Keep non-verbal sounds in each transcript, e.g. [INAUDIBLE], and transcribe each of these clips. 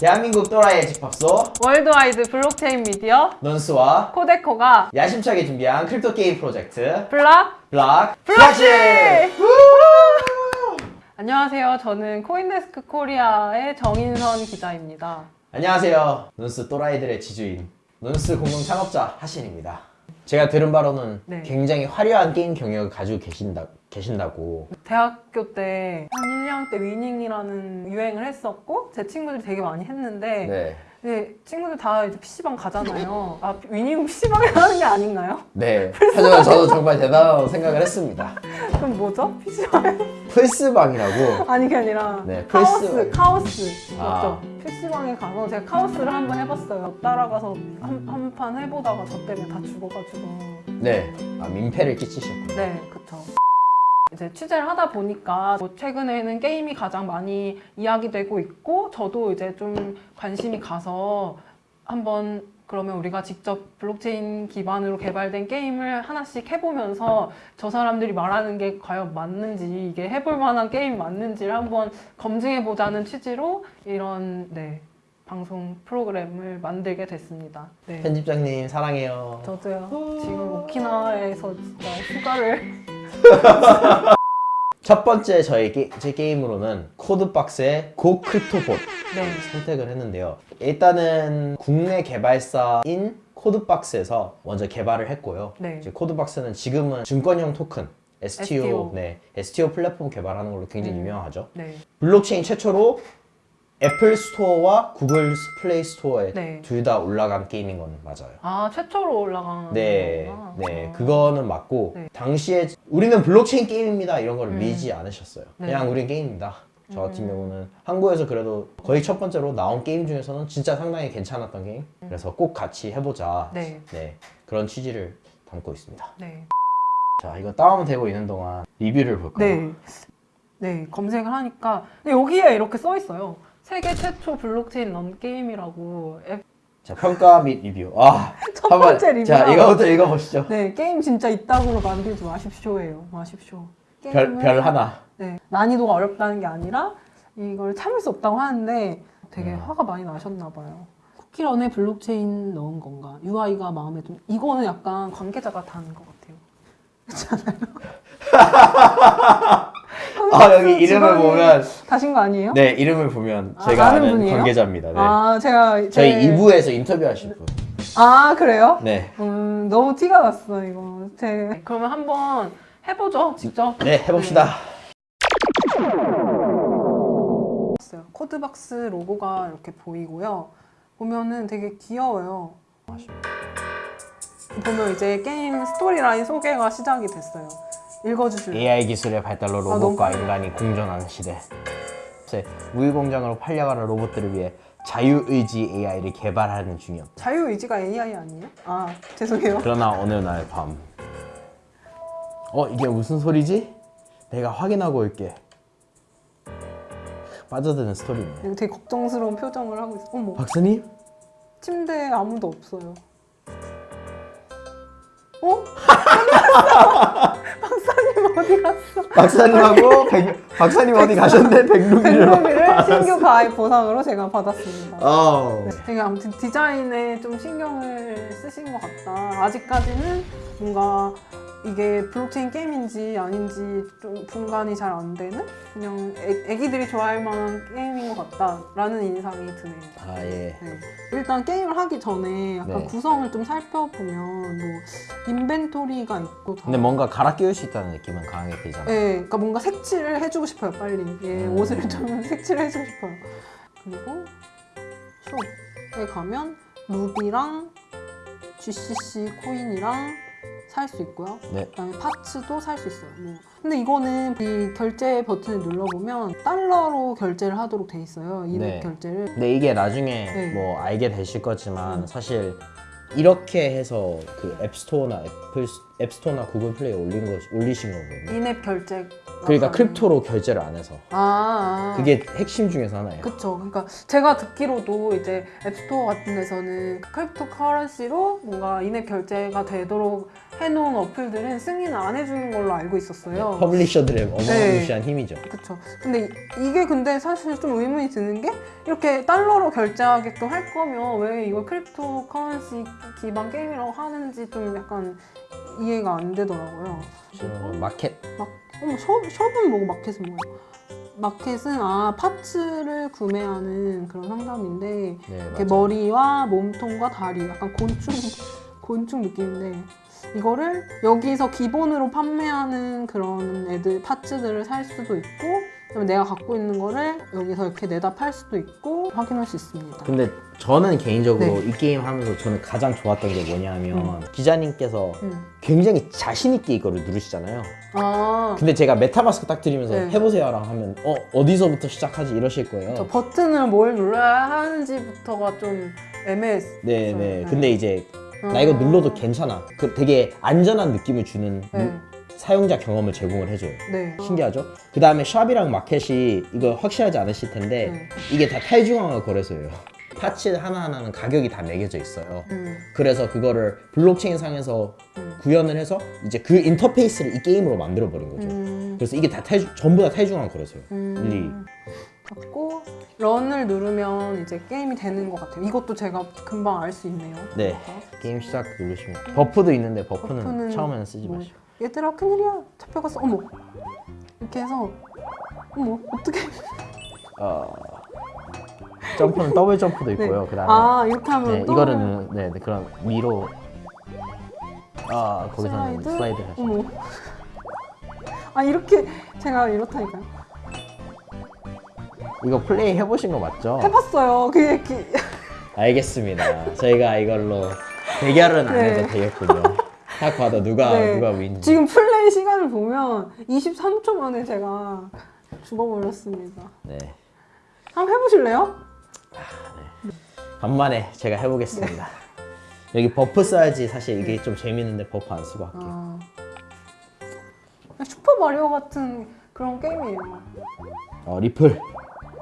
대한민국 또라이의 집합소 worldwide 블록체인 미디어 넌스와 코데코가 야심차게 준비한 crypto 게임 프로젝트 블락 블락 블락시! 블락시! 안녕하세요. 저는 코인데스크 코리아의 정인선 기자입니다. 안녕하세요 넌스 또라이들의 지주인 넌스 공동 창업자 하신입니다 제가 들은 바로는 네. 굉장히 화려한 게임 경력을 가지고 계신다, 계신다고 대학교 때 한 1년 때 위닝이라는 유행을 했었고 제 친구들이 되게 많이 했는데 네. 네, 친구들 다 이제 PC방 가잖아요. 아, 위닝 PC방에 하는 게 아닌가요? 네. [LAUGHS] 하지만 저도 정말 대단하다고 생각을 했습니다 그럼 뭐죠? PC방? 플스방이라고 아니 그게 아니라 네, 카오스, 플스. 카오스 아. 맞죠? PC방에 가서 제가 카오스를 한번 해봤어요. 따라가서 한 한 판 해보다가 저 때문에 다 죽어가지고 네. 아 민폐를 끼치셨군요 네, 그쵸. 이제 취재를 하다 보니까 뭐 최근에는 게임이 가장 많이 이야기되고 있고 저도 이제 좀 관심이 가서 한번 그러면 우리가 직접 블록체인 기반으로 개발된 게임을 하나씩 해보면서 저 사람들이 말하는 게 과연 맞는지 이게 해볼 만한 게임 맞는지를 한번 검증해 보자는 취지로 이런 네 방송 프로그램을 만들게 됐습니다. 네. 편집장님 사랑해요 저도요. 지금 오키나와에서 진짜 휴가를 [LAUGHS] 첫 번째 저희 게, 제 게임으로는 코드박스의 고 크립토봇 네. 선택을 했는데요. 일단은 국내 개발사인 코드박스에서 먼저 개발을 했고요. 네. 이제 코드박스는 지금은 증권형 토큰 STO, STO. 네, STO 플랫폼 개발하는 걸로 굉장히 음. 유명하죠. 네. 블록체인 최초로 애플 스토어와 구글 플레이 스토어에 네. 둘다 올라간 게임인 건 맞아요. 아 최초로 올라간 네, 거구나. 네, 아. 그거는 맞고 네. 당시에 우리는 블록체인 게임입니다 이런 걸 음. 밀지 않으셨어요. 네. 그냥 우린 게임입니다. 저 같은 음. 경우는 한국에서 그래도 거의 첫 번째로 나온 게임 중에서는 진짜 상당히 괜찮았던 게임. 그래서 꼭 같이 해보자. 네. 네, 그런 취지를 담고 있습니다. 네. 자, 이거 다운되고 있는 동안 리뷰를 볼까요? 네. 네, 검색을 하니까 근데 여기에 이렇게 써 있어요. 세계 최초 블록체인 run 게임이라고 앱- 자, 평가 및 리뷰. 아, [LAUGHS] 첫 번째 리뷰. 자, 이거부터 읽어보시죠. 네, 게임 진짜 이따구로 만들지 마십시오예요. 마십시오. 별, 별 하나. 네. 난이도가 어렵다는 게 아니라 이걸 참을 수 없다고 하는데 되게 음. 화가 많이 나셨나 봐요. 쿠키런에 블록체인 넣은 건가? UI가 마음에 좀 이거는 약간 관계자가 다 하는 것 같아요. 아, [LAUGHS] 여기 이름을 직원이 보면, 다신 거 아니에요? 네, 이름을 보면 아, 제가 아는 아는 분이에요? 관계자입니다. 네. 아, 제가 저희 제- 2부에서 인터뷰하신 분. 아, 그래요? 네. 음, 너무 티가 났어, 이거. 제... 그러면 한번 해보죠, 직접. 네, 해봅시다. 봤어요. 코드박스 로고가 이렇게 보이고요. 보면은 되게 귀여워요. 보면 이제 게임 스토리라인 소개가 시작이 됐어요. 읽어주실래요? AI 기술의 발달로 아, 로봇과 너무 인간이 공존하는 시대. 네, 우유 공장으로 팔려가는 로봇들을 위해 자유의지 AI를 개발하는 중이었다. 자유의지가 AI 아니에요? 아, 죄송해요. 그러나 어느 날 밤. 어, 이게 무슨 소리지? 내가 확인하고 올게. 빠져드는 스토리네. 되게 걱정스러운 표정을 하고 있어. 어머, 박사님? 침대에 아무도 없어요. 어? [LAUGHS] 박사님 어디 갔어? 박사님하고 백, 박사님 어디 가셨네? 백루기로. 백로비를 [LAUGHS] 신규 가입 보상으로 제가 받았습니다. 어. 네, 되게 아무튼 디자인에 좀 신경을 쓰신 것 같다. 아직까지는 뭔가 이게 블록체인 게임인지 아닌지 좀 분간이 잘 안 되는 그냥 애, 애기들이 좋아할 만한 게임인 것 같다라는 인상이 드네요. 아, 예. 네. 일단 게임을 하기 전에 약간 네. 구성을 좀 살펴보면 뭐 인벤토리가 있고 다 근데 뭔가 갈아 끼울 수 있다는 느낌은 강하게 들잖아요. 네, 그러니까 뭔가 색칠을 해주고 싶어요, 빨리. 예, 음. 옷을 좀 [LAUGHS] 색칠을 해주고 싶어요. 그리고 숍에 가면 루비랑 GCC 코인이랑 살 수 있고요. 네. 그다음에 parts도 살 수 있어요. 뭐. 근데 이거는 이 결제 버튼을 눌러보면 달러로 결제를 하도록 돼 있어요. in-app 네. 결제를. 근데 이게 나중에 네. 뭐 알게 되실 거지만 음. 사실 이렇게 해서 그 앱스토어나 애플 스- 앱스토어나 구글 플레이 올린 거 올리신 거거든요. in-app 결제. 그러니까 crypto로 결제를 안 해서 아, 아. 그게 핵심 중에서 하나예요. 그쵸. 그러니까 제가 듣기로도 이제 앱스토어 같은 데서는 cryptocurrency로 뭔가 in-app 결제가 되도록 해놓은 어플들은 승인을 안 해주는 걸로 알고 있었어요. publisher들의 네. 어마무시한 힘이죠. 그쵸. 근데 이- 이게 근데 사실 좀 의문이 드는 게 이렇게 달러로 결제하게끔 할 거면 왜 이걸 cryptocurrency 기반 게임이라고 하는지 좀 약간 이해가 안 되더라고요. 마켓 막 어머 숍, 숍은 뭐고 마켓은 뭐예요? 마켓은 아 파츠를 구매하는 그런 상점인데 네. 머리와 몸통과 다리 약간 곤충 곤충 느낌인데 이거를 여기서 기본으로 판매하는 그런 애들 파츠들을 살 수도 있고 내가 갖고 있는 거를 여기서 이렇게 내다 팔 수도 있고 확인할 수 있습니다. 근데 저는 개인적으로 네. 이 게임 하면서 저는 가장 좋았던 게 뭐냐면 기자님께서 음. 굉장히 자신 있게 이거를 누르시잖아요. 아, 근데 제가 메타마스크 딱 드리면서 네. 해보세요랑 하면 어 어디서부터 시작하지 이러실 거예요. 저 버튼을 뭘 눌러야 하는지부터가 좀 애매했어요. 네, 네. 근데 이제 음. 나 이거 눌러도 괜찮아 그 되게 안전한 느낌을 주는 네. 사용자 경험을 제공을 해줘요 네. 신기하죠? 그 다음에 샵이랑 마켓이 이거 확실하지 않으실 텐데 네. 이게 다 탈중앙화 거래소예요 parts 하나하나는 가격이 다 매겨져 있어요 음. 그래서 그거를 블록체인 상에서 음. 구현을 해서 이제 그 인터페이스를 이 게임으로 만들어 버린 거죠 음. 그래서 이게 다 탈, 전부 다 탈중앙화 거래소예요 음. 받고 run을 누르면 이제 게임이 되는 것 같아요. 이것도 제가 금방 알 수 있네요. 네. 그러니까. 게임 시작 누르시면 buff도 있는데 buff는, buff는 처음에는 쓰지 뭐, 마시고. 얘들아 큰일이야. 잡혀갔어. 어머. 이렇게 해서 어머 어떻게 어... 점프는 더블 점프도 [LAUGHS] 네. 있고요. 그 네. 그다음에. 아 이렇게 하면 네, 또... 이거는 네, 네 그럼 위로. 아 거기서는 슬라이드, 슬라이드 하시고 아 이렇게 제가 이렇다니까요. 이거 플레이 해보신 거 맞죠? 해봤어요 그게 이렇게 알겠습니다. 저희가 이걸로 대결은 안 네. 해도 되겠군요. 딱 봐도 누가 네. 누가 윈지. 지금 플레이 시간을 보면 23초 만에 제가 죽어버렸습니다 네. 한번 해보실래요? 간만에 제가 해보겠습니다. 네. 여기 buff 써야지 사실 이게 좀 재밌는데 buff 안 쓰고 할게요. 아. 슈퍼 마리오 같은 그런 게임이에요 어, 리플.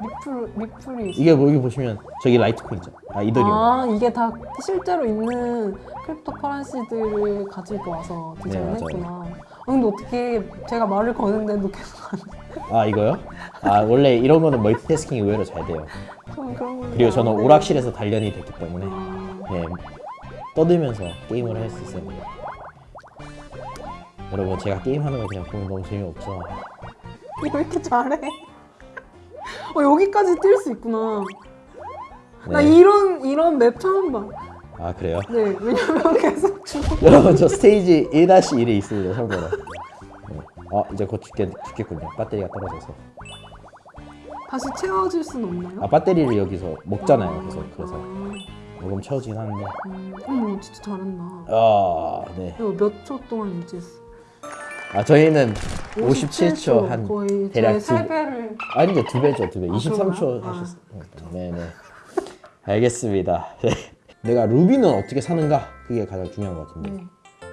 리플, 리플이 있어요 이게 뭐 여기 보시면 저기 라이트 코인 있죠. 아 이더리움. 아 이게 다 실제로 있는 cryptocurrency들을 가지고 와서 디자인했구나. 아, 근데 어떻게 제가 말을 거는데도 계속 안아 이거요? 아 원래 이런 거는 멀티태스킹이 의외로 잘 돼요. 저는 그런 거 그리고 저는 안 돼요. 오락실에서 단련이 됐기 때문에 아, 네, 떠들면서 게임을 할 수 있어요. 여러분 제가 게임하는 거 그냥 보면 너무 재미없죠. 왜 이렇게 잘해? 어 여기까지 뛸 수 있구나. 나 네. 이런 이런 맵 처음 봐. 아 그래요? 네 왜냐면 계속 죽어. [LAUGHS] 여러분 저 스테이지 1-1에 있습니다 참고로. 네. 어 이제 곧 죽겠, 죽겠군요. 배터리가 떨어져서. 다시 채워질 순 없나요? 아 배터리를 여기서 먹잖아요. 그래서 그래서 아, 먹으면 채워지긴 하는데. 음, 어머 진짜 잘한다. 아 네. 이거 몇초 동안 유지했어? 아 저희는 57초 한 거의 대략 제 두- 3배를 아니죠 두 배죠 두 배. 23초 그런가요? 아, 하셨어요. 네네. 알겠습니다. 네. 내가 루비는 어떻게 사는가 그게 가장 중요한 것 같은데. 네.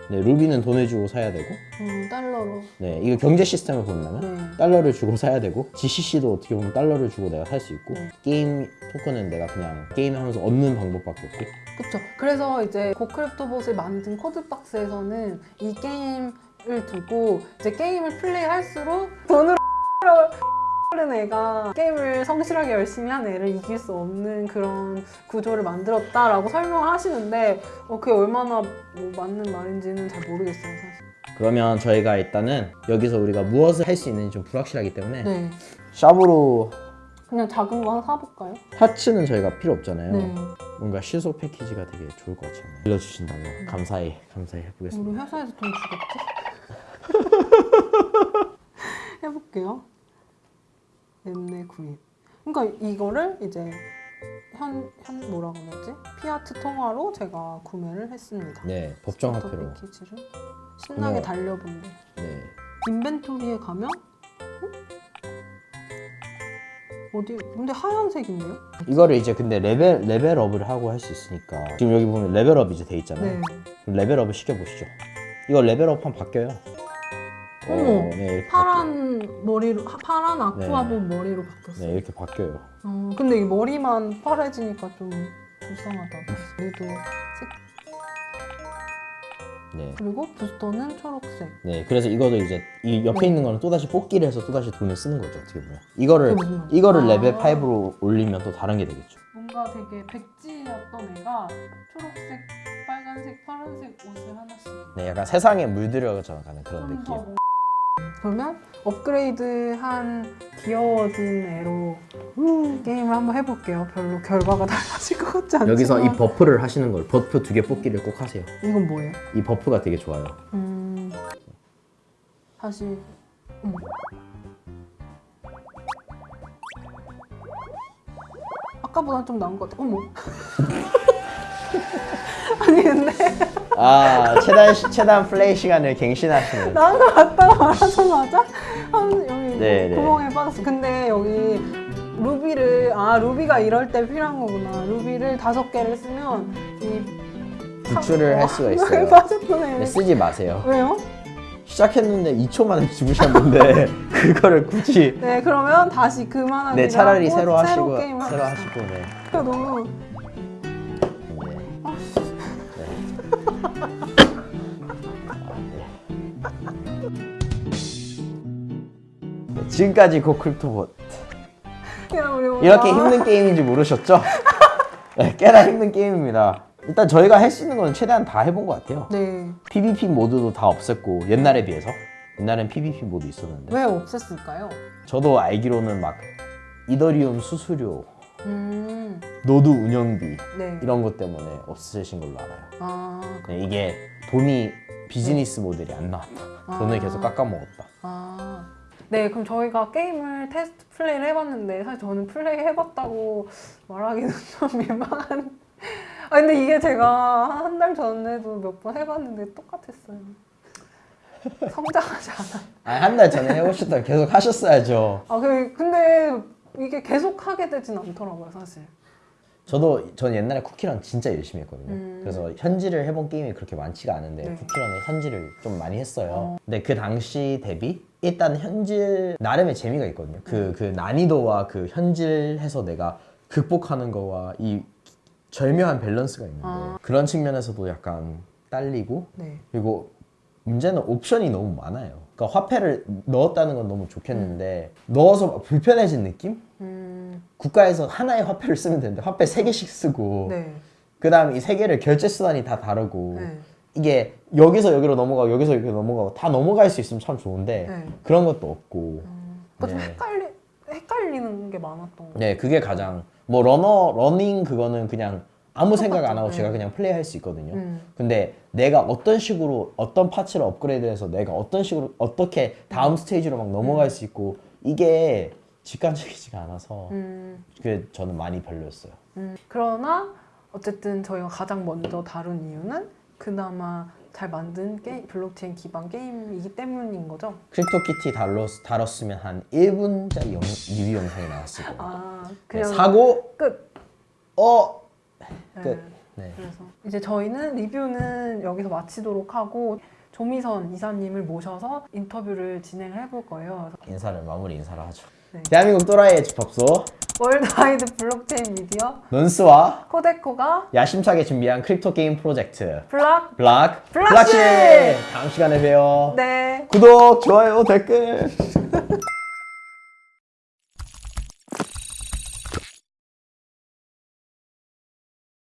네, 루비는 돈을 주고 사야 되고, 어, 달러로. 네, 이거 경제 시스템을 본다면 네. 달러를 주고 사야 되고, GCC도 어떻게 보면 달러를 주고 내가 살 수 있고, 네. 게임 토큰은 내가 그냥 게임하면서 얻는 방법밖에 없고, 그쵸. 그래서 이제 고크립토봇을 만든 코드박스에서는 이 게임 을 두고 이제 게임을 플레이할수록 돈으로 [LAUGHS] 하는 애가 게임을 성실하게 열심히 한 애를 이길 수 없는 그런 구조를 만들었다라고 설명을 하시는데 어, 그게 얼마나 뭐 맞는 말인지는 잘 모르겠어요 사실. 그러면 저희가 일단은 여기서 우리가 무엇을 할 수 있는지 좀 불확실하기 때문에 네. 샵으로 그냥 작은 거 하나 사볼까요? 하츠는 저희가 필요 없잖아요. 네. 뭔가 시소 패키지가 되게 좋을 것 같잖아요. 빌려주신다면 감사히 감사히 해보겠습니다. 우리 회사에서 돈 주겠지? 해볼게요. 랩내 구입. 그러니까 이거를 이제 현, 현 뭐라 그러지? 피아트 통화로 제가 구매를 했습니다. 네, 법정 화폐로. 패키지를 신나게 어머. 달려본대. 네. inventory에 가면 응? 어디? 근데 하얀색인데요? 이거를 이제 근데 level level up을 하고 할 수 있으니까 지금 여기 보면 level up 이제 돼 있잖아요. 네. level up을 시켜 보시죠. 이거 level up하면 바뀌어요. 어머, 네, 이렇게 바뀌어요. 파란 머리로 하- 파란 아쿠아본 머리로 바뀌었어요. 네, 이렇게 바뀌어요. 어, 근데 이 머리만 파래지니까 좀 불쌍하다. 그래도 색... 네. 그리고 부스터는 초록색. 네, 그래서 이거도 이제 이 옆에 네. 있는 거는 또 다시 뽑기를 해서 또 다시 돈을 쓰는 거죠 어떻게 보면. 이거를? 이거를 아. 레벨 5로 올리면 또 다른 게 되겠죠. 뭔가 되게 백지였던 애가 초록색, 빨간색, 파란색 옷을 하나씩. 네, 약간 세상에 물들여져 가는 그런 좀 느낌. 그러면 업그레이드한 귀여워진 애로 게임을 한번 해볼게요. 별로 결과가 [LAUGHS] 달라질 것 같지 않지만 여기서 이 buff를 하시는 걸 buff 두 개 뽑기를 꼭 하세요. 이건 뭐예요? 이 buff가 되게 좋아요. 음 다시 음. 아까보다 좀 나은 것 같아. 어머. [LAUGHS] 아니 근데 아 최단 시- 최단 플레이 시간을 갱신하시는. 것 같다고 말하자마자 한 여기 네, 네. 구멍에 빠졌어. 근데 여기 루비를 아 루비가 이럴 때 필요한 거구나. 루비를 다섯 개를 쓰면 이 구출을 할 수가 있어요. 네, 쓰지 마세요. 왜요? 시작했는데 2초 만에 죽으셨는데 [LAUGHS] 그거를 굳이 네 그러면 다시 그만하기로 네 차라리 새로 하시고 새로. 하시고 네. 그러니까 너무 네, 지금까지 우리 오늘 이렇게 아, 힘든 게임인지 모르셨죠? [LAUGHS] 네, 꽤나 힘든 게임입니다. 일단 저희가 할 수 있는 건 최대한 다 해본 것 같아요. 네. PVP 모드도 다 없앴고 옛날에 비해서 옛날엔 PVP 모드 있었는데 왜 없앴을까요? 저도 알기로는 막 이더리움 수수료, 음, 노드 운영비 네. 이런 것 때문에 없으신 걸로 알아요. 아, 네, 이게 돈이 비즈니스 모델이 안 나왔다. 돈을 아. 계속 깎아먹었다. 아. 네, 그럼 저희가 게임을 테스트 플레이를 해봤는데 사실 저는 플레이 해봤다고 말하기는 [LAUGHS] 좀 민망한. 아 근데 이게 제가 한 달 전에도 몇 번 해봤는데 똑같았어요. 성장하지 않아. 한달 전에 해보셨다면 계속 하셨어야죠. 아 그- 근데 이게 계속 하게 되진 않더라고요, 사실. 저도 전 옛날에 쿠키런 진짜 열심히 했거든요. 음. 그래서 현질을 해본 게임이 그렇게 많지가 않은데 네. 쿠키런에 현질을 좀 많이 했어요. 어. 근데 그 당시 대비 일단 현질 나름의 재미가 있거든요. 그, 그 난이도와 그 현질해서 내가 극복하는 거와 이 절묘한 밸런스가 있는데 아. 그런 측면에서도 약간 딸리고 네. 그리고 문제는 옵션이 너무 많아요. 그러니까 화폐를 넣었다는 건 너무 좋겠는데 넣어서 막 불편해진 느낌? 음, 국가에서 하나의 화폐를 쓰면 되는데 화폐 세 개씩 쓰고 네. 그 다음 이 세 개를 결제 수단이 다 다르고 네. 이게 여기서 여기로 넘어가고 여기서 여기로 넘어가고 다 넘어갈 수 있으면 참 좋은데 네. 그런 것도 없고 그러니까 좀 네. 헷갈리 헷갈리는 게 많았던 거. 네 그게 가장 뭐 러너 러닝 그거는 그냥 아무 생각 안 하고 똑같죠. 제가 네. 그냥 플레이할 수 있거든요. 음. 근데 내가 어떤 식으로 어떤 parts를 업그레이드해서 내가 어떤 식으로 어떻게 다음 스테이지로 막 넘어갈 수 있고 이게 직관적이지가 않아서 음, 그게 저는 많이 별로였어요. 음. 그러나 어쨌든 저희가 가장 먼저 다룬 이유는 그나마 잘 만든 게임, 블록체인 기반 게임이기 때문인 거죠. 크립토키티 달러, 다뤘으면 한 1분짜리 영, 리뷰 영상이 나왔을 거예요. 아, 네, 그냥 사고 끝. 어 네. 끝. 네. 그래서 이제 저희는 리뷰는 여기서 마치도록 하고 조미선 이사님을 모셔서 인터뷰를 진행을 해볼 거예요. 인사를 마무리 인사를 하죠. 네. 대한민국 또라이의 집합소. worldwide 블록체인 미디어. 넌스와 코데코가 야심차게 준비한 crypto 게임 프로젝트. 블락. 블락! 블락시 다음 시간에 봬요. 네. 구독 좋아요 댓글 [LAUGHS]